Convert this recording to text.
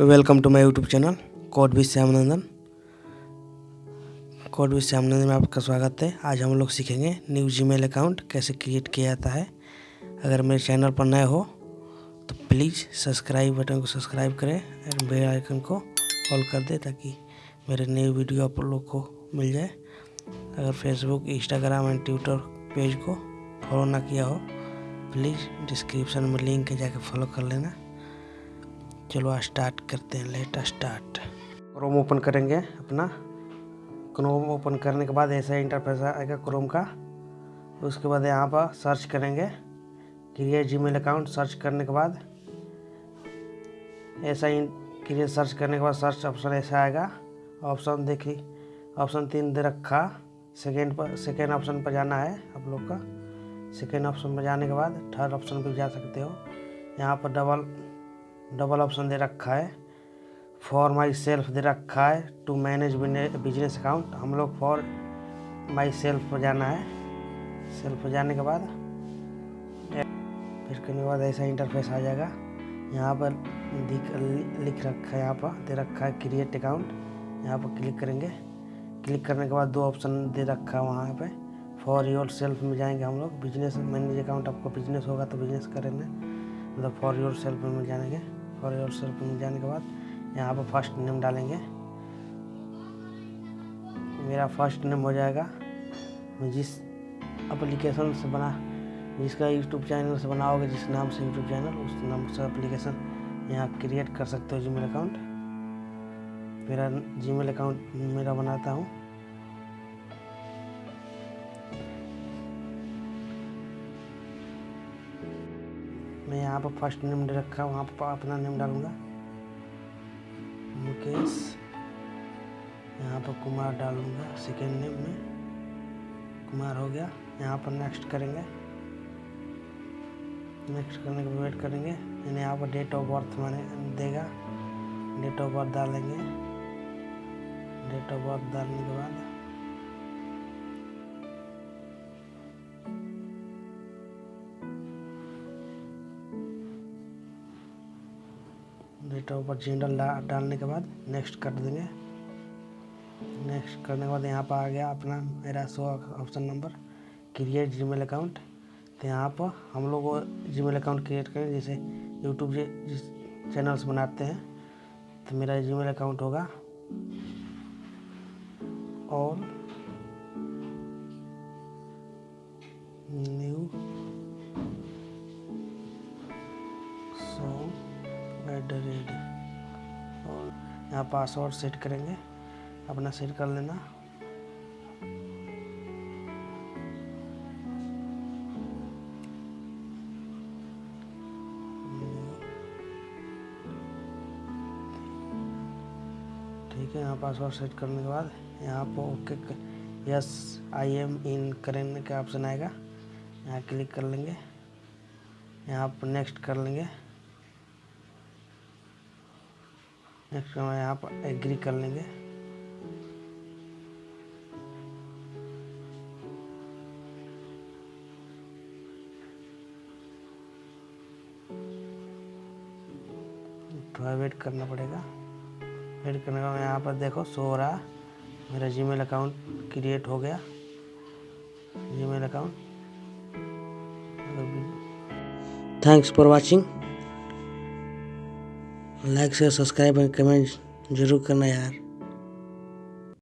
Welcome to my YouTube channel code भी Shyamnandan code भी श्यामनंदन में आपका स्वागत है। आज हम लोग सीखेंगे न्यू जीमेल अकाउंट कैसे क्रिएट किया जाता है। अगर मेरे चैनल पर नए हो तो प्लीज़ सब्सक्राइब बटन को सब्सक्राइब करें और बेल आइकन को ऑल कर दें ताकि मेरे नए वीडियो आप लोग को मिल जाए। अगर Facebook Instagram and Twitter page को फॉलो ना किया हो प्लीज़ डिस्क्रिप्शन में लिंक जाके फॉलो कर लेना। चलो स्टार्ट करते हैं, लेट स्टार्ट। क्रोम ओपन करेंगे अपना। क्रोम ओपन करने के बाद ऐसा इंटरफेस आएगा क्रोम का। उसके बाद यहाँ पर सर्च करेंगे। क्रिएट जीमेल अकाउंट सर्च करने के बाद। ऐसा ही क्रिएट सर्च करने के बाद सर्च ऑप्शन ऐसा आएगा। ऑप्शन देखिए ऑप्शन तीन दे रखा। सेकेंड पर सेकेंड ऑप्शन पर जाना है आप लोग का। सेकेंड ऑप्शन पर जाने के बाद थर्ड ऑप्शन पर जा सकते हो। यहाँ पर डबल डबल ऑप्शन दे रखा है। फॉर माई सेल्फ दे रखा है। टू मैनेज बिज़नेस अकाउंट हम लोग फॉर माई सेल्फ पर जाना है। सेल्फ पर जाने के बाद, फिर करने के बाद ऐसा इंटरफेस आ जाएगा। यहाँ पर लिख रखा है, यहाँ पर दे रखा है क्रिएट अकाउंट यहाँ पर क्लिक करेंगे। क्लिक करने के बाद दो ऑप्शन दे रखा है वहाँ पे। फॉर योर सेल्फ में जाएँगे हम लोग। बिज़नेस मैनेज अकाउंट आपको बिज़नेस होगा तो बिज़नेस करेंगे। मतलब फॉर योर सेल्फ में मिल जाएँगे। फॉर योर सेल्फ मिल जाने के बाद यहाँ पर फ़र्स्ट नेम डालेंगे। मेरा फ़र्स्ट नेम हो जाएगा मैं जिस एप्लीकेशन से बना, जिसका यूट्यूब चैनल से बनाओगे, जिस नाम से यूट्यूब चैनल उस नाम से एप्लीकेशन यहाँ क्रिएट कर सकते हो जीमेल अकाउंट मेरा जीमेल अकाउंट मेरा बनाता हूँ। मैं यहाँ पर फ़र्स्ट नेम दे रखा, वहाँ पर अपना नेम डालूँगा। मुकेश, यहाँ पर कुमार डालूँगा सेकेंड नेम में। कुमार हो गया, यहाँ पर नेक्स्ट करेंगे। नेक्स्ट करने के वेट करेंगे। यानी यहाँ पर डेट ऑफ़ बर्थ मैंने, देगा। डेट ऑफ़ बर्थ डालेंगे। डेट ऑफ़ बर्थ डालने के बाद डेट बर्थ जनरल डालने के बाद नेक्स्ट कर देंगे। नेक्स्ट करने के बाद यहाँ पर आ गया अपना मेरा so option number create Gmail account तो यहाँ पर हम लोग वो जीमेल अकाउंट क्रिएट करें, जैसे यूट्यूब से जिस चैनल से बनाते हैं तो मेरा जीमेल अकाउंट होगा। और एट द और यहाँ पासवर्ड सेट करेंगे। अपना सेट कर लेना। ठीक है, यहाँ पासवर्ड सेट करने के बाद यहाँ पर okay yes I am in करने का ऑप्शन आएगा। यहाँ क्लिक कर लेंगे। यहाँ पर नेक्स्ट कर लेंगे। नेक्स्ट यहाँ पर एग्री कर लेंगे। थोड़ा वेट करना पड़ेगा। वेट करने का यहाँ पर देखो सो रहा। मेरा जीमेल अकाउंट क्रिएट हो गया। Gmail account thanks for watching like share subscribe and comment ज़रूर करना यार।